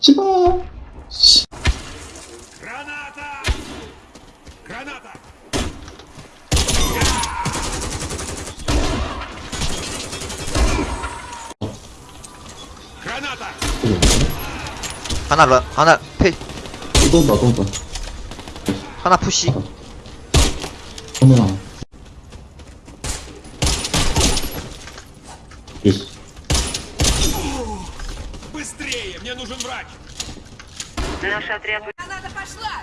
제발. 씨. Граната! Граната! Граната! 하나 러, 하나 페 또 온다, 또 온다. 하나 푸시 정면아. 예스. Быстрее! Мне нужен врач! Наш отряд Граната пошла!